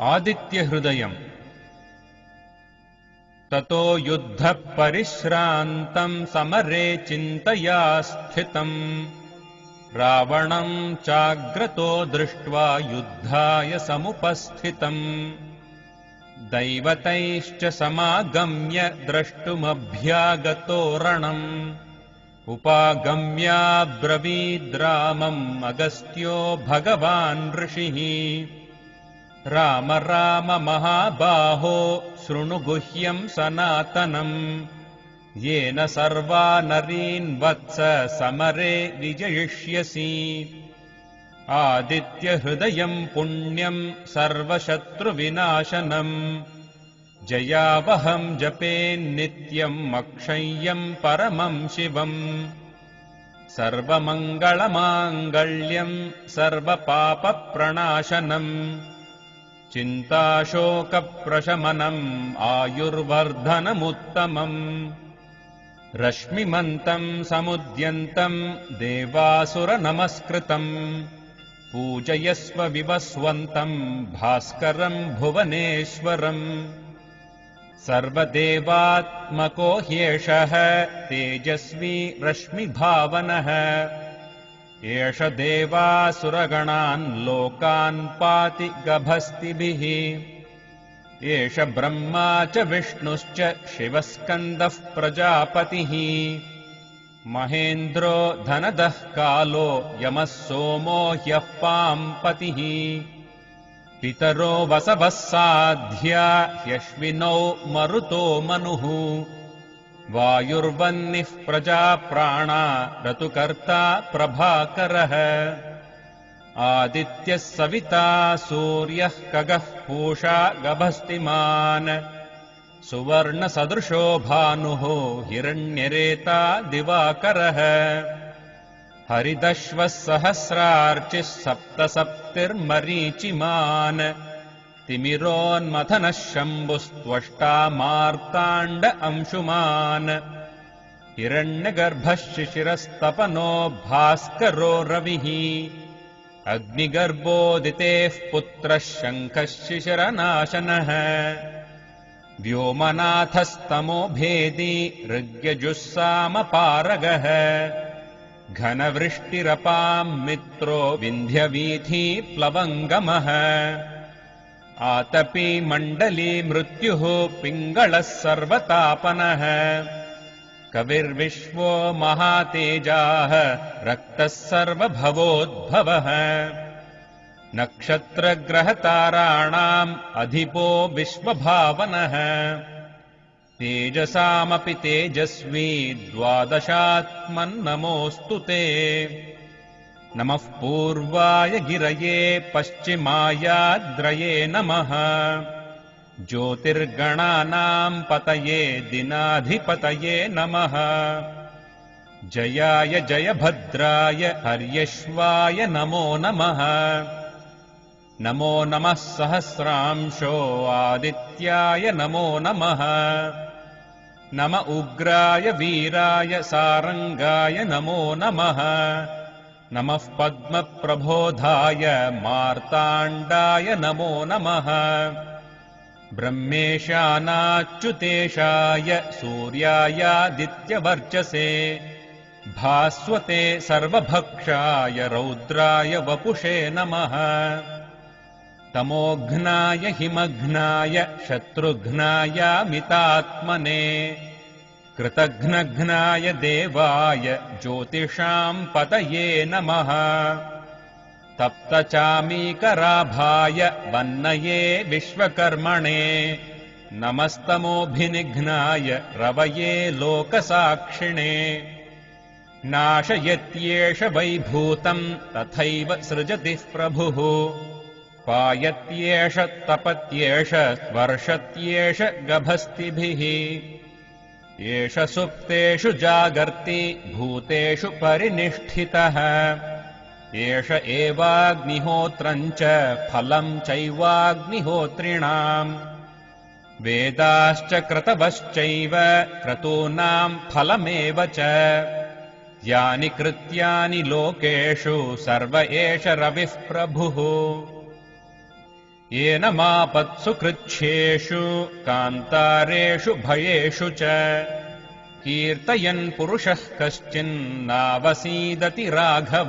आदित्यहृदयम्। ततो युद्धः परिश्रान्तम् समरे चिन्तया स्थितम्। रावणम् चाग्रतो दृष्ट्वा युद्धाय समुपस्थितम्। दैवतैश्च समागम्य द्रष्टुमभ्यागतो रणम् उपागम्याब्रवीद्रामम् अगस्त्यो भगवान् ऋषिः राम राम महाबाहो शृणु गुह्यम् सनातनम् येन सर्वा नरीन् वत्स समरे विजयिष्यसि। आदित्यहृदयम् पुण्यम् सर्वशत्रुविनाशनम् जयावहम् जपेन्नित्यम् अक्षय्यम् परमम् शिवम् सर्वमङ्गलमाङ्गल्यम् सर्वपापप्रणाशनम् चिन्ताशोकप्रशमनम् आयुर्वर्धनमुत्तमम् रश्मिमन्तम् समुद्यन्तम् देवासुरनमस्कृतम् पूजयस्व विवस्वन्तम् भास्करम् भुवनेश्वरम् सर्वदेवात्मको ह्येषः तेजस्वी रश्मिभावनः एष देवासुरगणान् लोकान् पाति गभस्तिभिः। एष ब्रह्मा च विष्णुश्च शिवस्कन्दः प्रजापतिः। महेन्द्रो धनदः कालो यमः सोमो ह्यः पाम्पतिः। पितरो वसवः साध्या ह्यश्विनौ मरुतो मनुः वायुर्वह्निः प्रजाप्राणा रतुकर्ता प्रभाकरः। आदित्यः सविता सूर्यः कगः पूषा गभस्तिमान्। सुवर्णसदृशो भानुः हिरण्यरेता दिवाकरः। हरिदश्वः सहस्रार्चिः सप्तसप्तिर्मरीचिमान् तिमिरोन्मथनः शम्भुस्त्वष्टा मार्ताण्ड अंशुमान्। हिरण्यगर्भः शिशिरस्तपनो भास्करो रविः। अग्निगर्भोदितेः पुत्रः शङ्खः शिशिरनाशनः व्योमनाथस्तमो भेदी ऋग्यजुःसामपारगः घनवृष्टिरपाम् मित्रो विन्ध्यवीथी प्लवङ्गमः आतपी मण्डली मृत्युः पिङ्गळः सर्वतापनः। कविर्विश्वो महातेजाः रक्तः सर्वभवोद्भवः। नक्षत्रग्रहताराणाम् अधिपो विश्वभावनः। तेजसामपि तेजस्वी द्वादशात्मन्नमोऽस्तु ते नमः पूर्वाय गिरये पश्चिमायाद्रये नमः। ज्योतिर्गणानाम् पतये दिनाधिपतये नमः। जयाय जयभद्राय हर्यश्वाय नमो नमः। नमो नमः सहस्रांशो आदित्याय नमो नमः। नम उग्राय वीराय सारङ्गाय नमो नमः नमः पद्मप्रबोधाय मार्ताण्डाय नमो नमः। ब्रह्मेशानाच्युतेशाय सूर्यायादित्यवर्चसे। भास्वते सर्वभक्षाय रौद्राय वपुषे नमः। तमोघ्नाय हिमघ्नाय शत्रुघ्नायामितात्मने कृतघ्नघ्नाय देवाय ज्योतिषाम् पतये नमः। तप्तचामीकराभाय वन्नये विश्वकर्मणे नमस्तमोऽभिनिघ्नाय रवये लोकसाक्षिणे। नाशयत्येष वैभूतम् तथैव सृजतिः प्रभुः। पायत्येष तपत्येष वर्षत्येष गभस्तिभिः एष सुप्तेषु जागर्ति भूतेषु परिनिष्ठितः। एष एवाग्निहोत्रम् च फलम् चैवाग्निहोत्रिणाम्। वेदाश्च क्रतवश्चैव क्रतूनाम् फलमेव च। यानि कृत्यानि लोकेषु सर्व एष रविः प्रभुः येन मापत्सु कृच्छ्येषु कान्तारेषु भयेषु च। कीर्तयन् पुरुषः कश्चिन्नावसीदति राघव।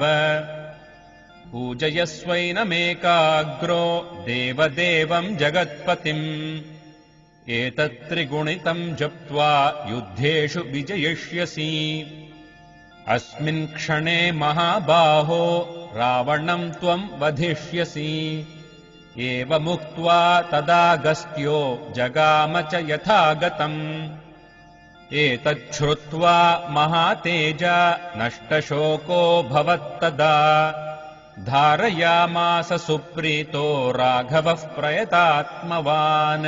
पूजयस्वैनमेकाग्रो देवदेवम् जगत्पतिम्। एतत्त्रिगुणितम् जप्त्वा युद्धेषु विजयिष्यसि। अस्मिन् क्षणे महाबाहो रावणम् त्वम् वधिष्यसि एवमुक्त्वा तदागस्त्यो जगाम च यथागतम्। एतच्छ्रुत्वा महातेजा नष्टशोको भवत्तदा धारयामास सुप्रीतो राघवः प्रयतात्मवान्।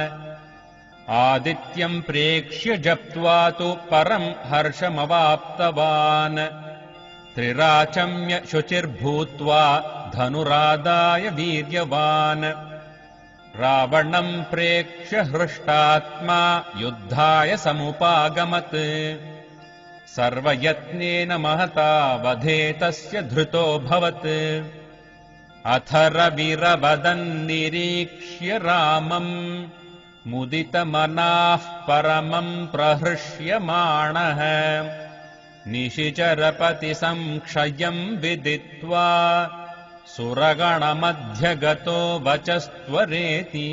आदित्यम् प्रेक्ष्य जप्त्वा तु परम् हर्षमवाप्तवान्। त्रिराचम्य शुचिर्भूत्वा धनुरादाय वीर्यवान्। रावणम् प्रेक्ष्य हृष्टात्मा युद्धाय समुपागमत्। सर्वयत्नेन महता वधे तस्य धृतोऽभवत् अथ रविरवदन्निरीक्ष्य रामम्। मुदितमनाः परमम् प्रहृष्यमाणः निशिचरपतिसंक्षयम् विदित्वा सुरगणमध्यगतो वचस्त्वरेति